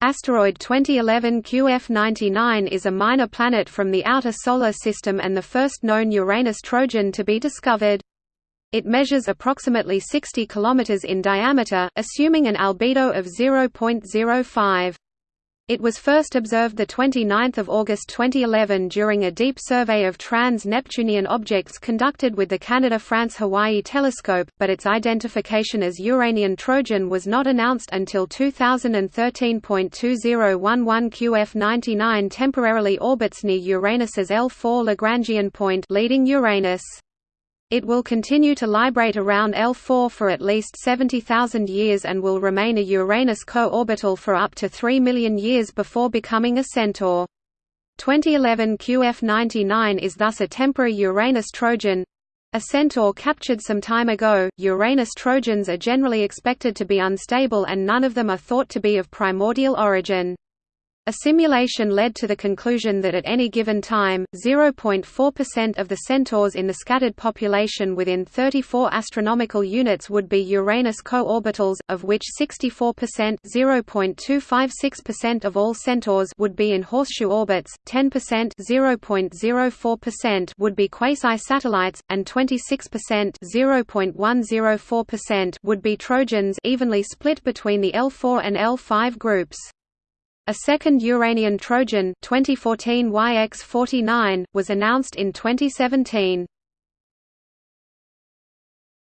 Asteroid 2011 QF99 is a minor planet from the outer Solar System and the first known Uranus Trojan to be discovered. It measures approximately 60 km in diameter, assuming an albedo of 0.05. It was first observed 29 August 2011 during a deep survey of trans-Neptunian objects conducted with the Canada-France-Hawaii telescope, but its identification as Uranian Trojan was not announced until 2013.2011 QF99 temporarily orbits near Uranus's L4 Lagrangian point leading Uranus. It will continue to librate around L4 for at least 70,000 years and will remain a Uranus co-orbital for up to 3 million years before becoming a centaur. 2011 QF99 is thus a temporary Uranus Trojan. A centaur captured some time ago, Uranus Trojans are generally expected to be unstable and none of them are thought to be of primordial origin. A simulation led to the conclusion that at any given time, 0.4% of the centaurs in the scattered population within 34 astronomical units would be Uranus co-orbitals, of which 64% (0.256% of all centaurs would be in horseshoe orbits, 10% (0.04%) would be quasi-satellites, and 26% (0.104%) would be Trojans, evenly split between the L4 and L5 groups. A second Uranian Trojan 2014 YX49, was announced in 2017.